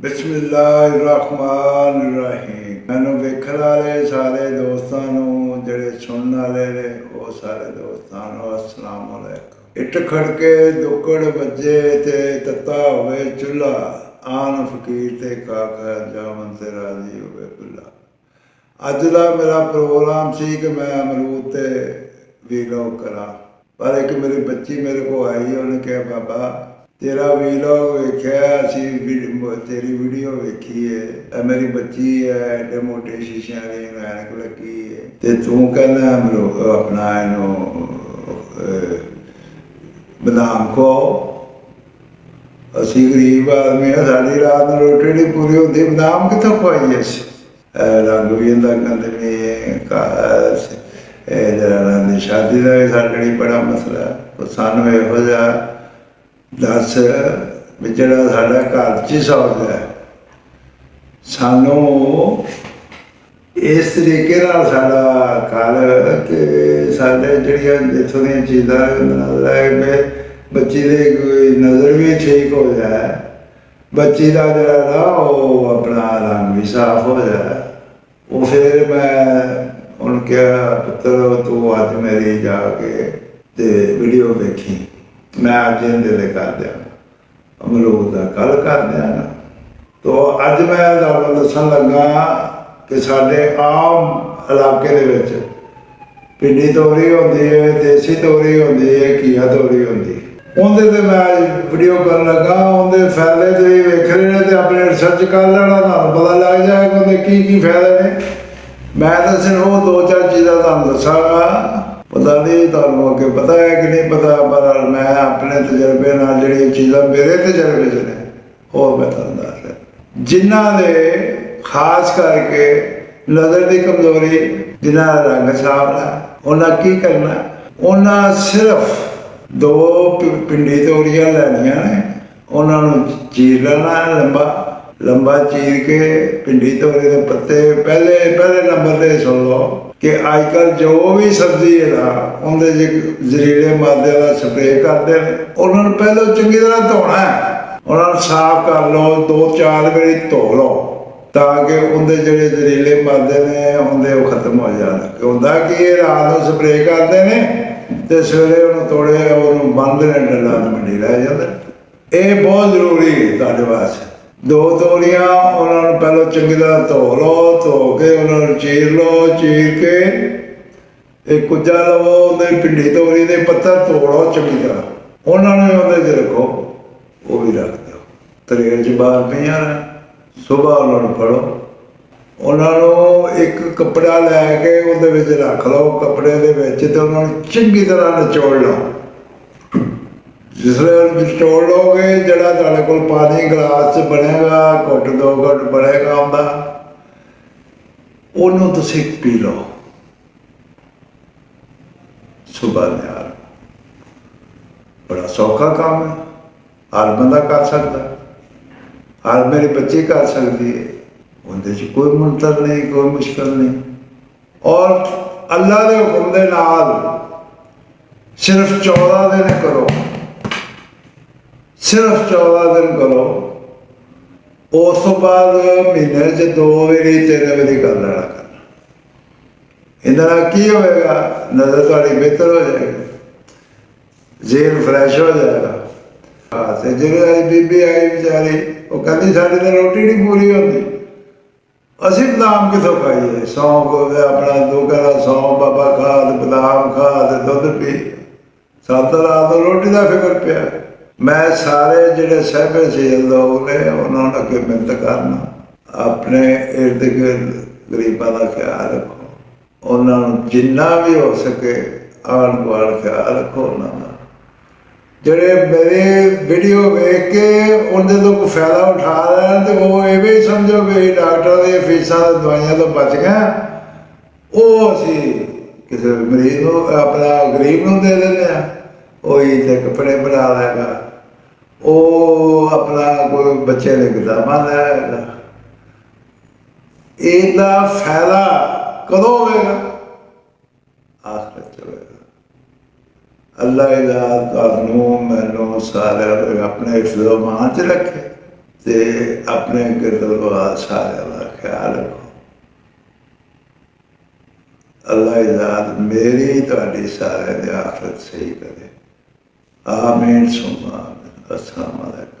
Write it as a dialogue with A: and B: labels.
A: ਬਿਸਮਿਲ੍ਲਾਹਿਰਰਹਿਮਾਨਿਰਰਹੀਮ। ਮੈਨੂੰ ਵੇਖਣ ਵਾਲੇ ਸਾਰੇ ਦੋਸਤਾਂ ਨੂੰ, ਜਿਹੜੇ ਸੁਣਨ ਵਾਲੇ ਨੇ, ਉਹ ਸਾਰੇ ਦੋਸਤਾਂ ਨੂੰ ਅਸਲਾਮ ਅਲੈਕੁਮ। ਇੱਟ ਖੜਕੇ ਦੁੱਕੜ ਵੱਜੇ ਤੇ ਤੱਤਾ ਹੋਵੇ ਚੁੱਲਾ ਆਨ ਫਕੀਰ ਤੇ ਕਾਕਾ ਜਾਮਨ ਤੇ ਰਾਜ਼ੀ ਹੋਵੇ ਬੁੱਲਾ। ਅੱਜ ਦਾ ਮੇਰਾ ਪ੍ਰੋਗਰਾਮ ਸੀ ਕਿ ਮੈਂ ਅਮਰੂਦ ਤੇ ਵੀਲੌਗ ਕਰਾਂ। ਪਰ ਇੱਕ ਮੇਰੀ ਬੱਚੀ ਮੇਰੇ ਕੋ ਆਈ, ਉਹਨੇ ਕਿਹਾ, ਬਾਬਾ ਤੇਰਾ ਵੀਲੌਗ ਵੇਖਿਆ, ਅਸੀਂ ਵੀਡ- ਤੇਰੀ ਵੀਡੀਓ ਵੇਖੀ ਹੈ ਇਹ ਮੇਰੀ ਬੱਚੀ ਹੈ ਐਡੇ ਮੋਟੇ ਸ਼ੀਸ਼ਿਆਂ ਦੀ ਐਨਕ ਲੱਗੀ ਹੈ ਤੇ ਤੂੰ ਕਹਿੰਦਾ ਅਮਰੂ ਆਪਣਾ ਇਹਨੂੰ ਬਦਾਮ ਖੋ ਅਸੀਂ ਗਰੀਬ ਆਦਮੀ ਆ, ਸਾਡੀ ਰਾਤ ਨੂੰ ਰੋਟੀ ਨਹੀਂ ਪੂਰੀ ਹੁੰਦੀ, ਬਦਾਮ ਕਿੱਥੋਂ ਖਵਾਈਏ ਅਸੀਂ? ਰੰਗ ਵੀ ਇਹਦਾ ਕਹਿੰਦੇ ਵੀ ਇਹ ਕਾਸ ਇਹ ਜਿਹੜਾ ਦੀ ਸ਼ਾਦੀ ਦਾ ਵੀ ਸਾਡੇ ਲਈ ਬੜਾ ਮਸਲਾ ਸਾਨੂੰ ਇਹੋ ਜਿਹਾ ਦੱਸ ਵੀ ਜਿਹੜਾ ਸਾਡਾ ਘਰ ਚ ਹੀ ਸੌਦਾ ਹੈ। ਸਾਨੂੰ ਇਸ ਤਰੀਕੇ ਨਾਲ ਸਾਡਾ ਘਰ ਕਿ ਸਾਡੇ ਜਿਹੜੀਆਂ ਇੱਥੋਂ ਦੀਆਂ ਚੀਜ਼ਾਂ ਨਜ਼ਰ ਆਏ ਬੱਚੀ ਦੇ ਕੋਈ ਨਜ਼ਰ ਵੀ ਠੀਕ ਹੋ ਜਾਏ। ਬੱਚੀ ਦਾ ਜਿਹੜਾ ਨਾ ਉਹ ਆਪਣਾ ਰੰਗ ਵੀ ਸਾਫ਼ ਹੋ ਜਾਏ। ਉਹ ਫਿਰ ਮੈਂ ਉਹਨੂੰ ਕਿਹਾ, ਪੁੱਤਰ, ਤੂੰ ਅੱਜ ਮੇਰੀ ਜਾ ਕੇ ਤੇ ਵੀਡੀਓ ਵੇਖੀ। ਮੈਂ ਅੱਜ ਇਹਦੇ ਲਈ ਕਰ ਦਿਆਂ ਅਮਰੂਦ ਦਾ ਕੱਲ ਕਰ ਦਿਆਂ ਤੋ ਅੱਜ ਮੈਂ ਤੁਹਾਨੂੰ ਦੱਸਣ ਲੱਗਾ ਕਿ ਸਾਡੇ ਆਮ ਇਲਾਕੇ ਦੇ ਵਿੱਚ ਪਿੰਡੀ ਤੋਰੀ ਹੁੰਦੀ ਹੈ ਦੇਸੀ ਤੋਰੀ ਹੁੰਦੀ ਹੈ ਕੀਆ ਤੋਰੀ ਹੁੰਦੀ ਉਹਦੇ ਤੇ ਮੈਂ ਵੀਡੀਓ ਕਰਨ ਲੱਗਾ, ਉਹਦੇ ਫਾਇਦੇ ਤੁਸੀਂ ਵੇਖ ਰਹੇ ਨੇ ਤੇ ਆਪਣੇ ਰਿਸਰਚ ਕਰ ਲੈਣਾ, ਤੁਹਾਨੂੰ ਪਤਾ ਲੱਗ ਜਾਏਗਾ ਉਹਦੇ ਕੀ ਕੀ ਫਾਇਦੇ ਨੇ। ਮੈਂ ਤਾਂ ਸਿਰਫ ਉਹ ਦੋ ਚਾਰ ਚੀਜ਼ਾਂ ਤੁਹਾਨੂੰ ਦੱਸਾਂਗਾ। ਪਤਾ ਨਹੀਂ ਤੁਹਾਨੂੰ ਅੱਗੇ ਪਤਾ ਹੈ ਕਿ ਨਹੀਂ ਪਤਾ, ਪਰ ਮੈਂ ਆਪਣੇ ਤਜਰਬੇ ਨਾਲ ਜਿਹੜੀਆਂ ਚੀਜ਼ਾਂ ਮੇਰੇ ਤਜਰਬੇ 'ਚ ਨੇ ਉਹ ਮੈਂ ਤੁਹਾਨੂੰ ਦੱਸ ਜਿਨ੍ਹਾਂ ਦੇ ਖਾਸ ਕਰਕੇ ਨਜ਼ਰ ਦੀ ਕਮਜ਼ੋਰੀ, ਜਿਨ੍ਹਾਂ ਦਾ ਰੰਗ ਸਾਫ਼ ਹੈ, ਉਹਨਾਂ ਕੀ ਕਰਨਾ? ਉਹਨਾਂ ਸਿਰਫ ਦੋ ਪਿੰਡੀ ਤੋਰੀਆਂ ਲੈਣੀਆਂ ਨੇ, ਉਹਨਾਂ ਨੂੰ ਚੀਰ ਲੈਣਾ ਹੈ ਲੰਬਾ। ਲੰਬਾ ਚੀਰ ਕੇ ਭਿੰਡੀ ਤੋਰੀ ਦੇ ਪੱਤੇ, ਪਹਿਲੇ ਪਹਿਲੇ ਨੰਬਰ ਤੇ ਸੁਣ ਲਓ ਕਿ ਅੱਜਕੱਲ ਜੋ ਵੀ ਸਬਜ਼ੀ ਹੈ ਨਾ, ਉਹਦੇ ਚ ਜ਼ਹਿਰੀਲੇ ਮਾਦਿਆਂ ਦਾ ਸਪਰੇਅ ਕਰਦੇ ਨੇ। ਉਹਨਾਂ ਨੂੰ ਪਹਿਲਾਂ ਚੰਗੀ ਤਰ੍ਹਾਂ ਧੋਣਾ ਉਹਨਾਂ ਨੂੰ ਸਾਫ਼ ਕਰ ਲਓ, ਦੋ ਚਾਰ ਵਾਰੀ ਧੋ ਲਓ, ਤਾਂ ਕਿ ਉਹਦੇ ਜਿਹੜੇ ਜ਼ਹਿਰੀਲੇ ਮਾਦੇ ਨੇ ਹੁੰਦੇ ਉਹ ਖਤਮ ਹੋ ਜਾਣ। ਕਿ ਹੁੰਦਾ ਕਿ ਇਹ ਰਾਤ ਨੂੰ ਸਪਰੇਅ ਕਰਦੇ ਨੇ ਤੇ ਸਵੇਰੇ ਉਹਨੂੰ ਤੋੜੇ ਉਹਨੂੰ ਬੰਦ ਨੇ ਡੱਲਾ ਮੰਡੀ ਰਹਿ ਜਾਂਦਾ ਇਹ ਬਹੁਤ ਜ਼ਰੂਰੀ ਹੈ ਤੁਹਾਡੇ ਵਾਸਤੇ। ਦੋ ਤੋਰੀਆਂ ਉਹਨਾਂ ਨੂੰ ਪਹਿਲਾਂ ਚੰਗੀ ਤਰ੍ਹਾਂ ਧੋ ਲਓ, ਧੋ ਕੇ ਉਹਨਾਂ ਨੂੰ ਚੀਰ ਲਓ, ਚੀਰ ਕੇ ਇਹ ਕੁੱਜਾ ਲਵੋ, ਉਹਦੇ ਪਿੰਡੀ ਤੋਰੀ ਦੇ ਪੱਤਰ ਤੋੜੋ ਚੰਗੀ ਤਰ੍ਹਾਂ। ਉਹਨਾਂ ਨੂੰ ਉਹਦੇ 'ਚ ਰੱਖੋ, ਉਹ ਵੀ ਰੱਖ ਦਿਓ। ਤਰੇਲ 'ਚ ਬਾਹਰ ਪਈਆਂ ਨੇ ਸਵੇਰ ਉਹਨਾਂ ਨੂੰ ਫੜੋ। ਉਹਨਾਂ ਨੂੰ ਇੱਕ ਕੱਪੜਾ ਲੈ ਕੇ ਉਹਦੇ ਵਿੱਚ ਰੱਖ ਲਓ, ਕੱਪੜੇ ਦੇ ਵਿੱਚ ਤੇ ਉਹਨਾਂ ਨੂੰ ਚੰਗੀ ਤਰ੍ਹਾਂ ਨਚੋੜ ਲਓ। ਜਿਸ ਵੇਲੇ ਉਹਨੂੰ ਨਿਚੋੜ ਲਓਗੇ, ਜਿਹੜਾ ਤੁਹਾਡੇ ਕੋਲ ਪਾਣੀ ਗਲਾਸ 'ਚ ਬਣੇਗਾ, ਘੁੱਟ ਦੋ ਘੁੱਟ ਬਣੇਗਾ ਉਹਦਾ ਉਹਨੂੰ ਤੁਸੀਂ ਪੀ ਲਓ। ਸੁਬਹ ਨਿਆਰ ਬੜਾ ਸੌਖਾ ਕੰਮ ਹੈ। ਹਰ ਬੰਦਾ ਕਰ ਸਕਦਾ। ਹਰ ਮੇਰੀ ਬੱਚੀ ਕਰ ਸਕਦੀ ਹੈ। ਉਹਦੇ 'ਚ ਕੋਈ ਮੰਤਰ ਨਹੀਂ, ਕੋਈ ਮੁਸ਼ਕਲ ਨਹੀਂ। ਔਰ ਅੱਲਾ ਦੇ ਹੁਕਮ ਦੇ ਨਾਲ ਸਿਰਫ 14 ਦਿਨ ਕਰੋ। ਸਿਰਫ 14 ਦਿਨ ਕਰੋ। ਉਸ ਤੋਂ ਬਾਅਦ ਮਹੀਨੇ 'ਚ ਦੋ ਵਾਰੀ ਤਿੰਨ ਵਾਰੀ ਕਰ ਲੈਣਾ ਕਰਨਾ। ਇਹਦੇ ਨਾਲ ਕੀ ਹੋਵੇਗਾ ਨਜ਼ਰ ਤੁਹਾਡੀ ਬਿਹਤਰ ਹੋ ਜਾਏਗੀ। ਜ਼ੇਨ ਫਰੈਸ਼ ਹੋ ਜਾਏਗਾ। ਹਾਂ ਤੇ ਜਦੋਂ ਆਈ ਬੀਬੀ ਆਈ ਵਿਚਾਰੀ, ਉਹ ਕਹਿੰਦੀ ਸਾਡੀ ਤਾਂ ਰੋਟੀ ਨਹੀਂ ਪੂਰੀ ਹੁੰਦੀ। ਅਸੀਂ ਬਦਾਮ ਕਿਥੋਂ ਖਾਈਏ? ਸੌਂਫ ਹੋਵੇ ਆਪਣਾ ਦੋ ਕਰਾ ਸੌਂਫ, ਬਾਬਾ ਖਾ ਤੇ ਬਦਾਮ ਖਾ ਤੇ ਦੁੱਧ ਪੀ। ਸੱਤ ਰਾਤ ਰੋਟੀ ਦਾ ਫਿਕਰ ਪਿਆ। ਮੈਂ ਸਾਰੇ ਜਿਹੜੇ ਸਹਿਬੇ ਸੀ ਲੋਕ ਨੇ, ਉਹਨਾਂ ਨੂੰ ਅੱਗੇ ਮਿਹਨਤ ਕਰਨਾ। ਆਪਣੇ ਇਰਦ ਗਿਰਦ ਗਰੀਬਾਂ ਦਾ ਖਿਆਲ ਰੱਖੋ। ਉਹਨਾਂ ਨੂੰ ਜਿੰਨਾ ਵੀ ਹੋ ਸਕੇ ਆਣ ਗੁਆੜ ਖਿਆਲ ਰੱਖੋ ਉਹਨਾਂ ਦਾ। ਜਿਹੜੇ ਮੇਰੇ ਵੀਡੀਓ ਵੇਖ ਕੇ ਉਹਦੇ ਤੋਂ ਕੋਈ ਫਾਇਦਾ ਉਠਾ ਰਹੇ ਤੇ ਉਹ ਇਹ ਵੀ ਸਮਝੋ ਵੀ ਡਾਕਟਰ ਦੀਆਂ ਫੀਸਾਂ ਤੇ ਦਵਾਈਆਂ ਤੋਂ ਬਚ ਗਏ ਉਹ ਅਸੀਂ ਕਿਸੇ ਮਰੀਜ਼ ਨੂੰ, ਆਪਣਾ ਗਰੀਬ ਨੂੰ ਦੇ ਦਿੰਦੇ ਆ ਉਹ ਹੀ ਕੱਪੜੇ ਬਣਾ ਲੈਗਾ। ਉਹ ਆਪਣਾ ਕੋਈ ਬੱਚੇ ਦੇ ਕਿਤਾਬਾਂ ਲੈਗਾ ਇਹਦਾ ਫਾਇਦਾ ਕਦੋਂ ਹੋਵੇਗਾ ਆਖਰਤ ਚ ਹੋਵੇਗਾ ਅੱਲਾ ਇਹਦਾ ਤੁਹਾਨੂੰ ਮੈਨੂੰ ਸਾਰਿਆਂ ਨੂੰ ਆਪਣੇ ਹਿਫਜ਼ੋ ਮਾਨ ਚ ਰੱਖੇ ਤੇ ਆਪਣੇ ਗਿਰਦਵਾਰ ਸਾਰਿਆਂ ਦਾ ਖਿਆਲ ਰੱਖੋ ਅੱਲਾਹ ਇਜ਼ਾਦ ਮੇਰੀ ਤੁਹਾਡੀ ਸਾਰਿਆਂ ਦੀ ਆਖਰਤ ਸਹੀ ਕਰੇ ਆਮੀਨ ਸੁਮਾ ਅਸਲਾਮ ਅਲੈਕੁਮ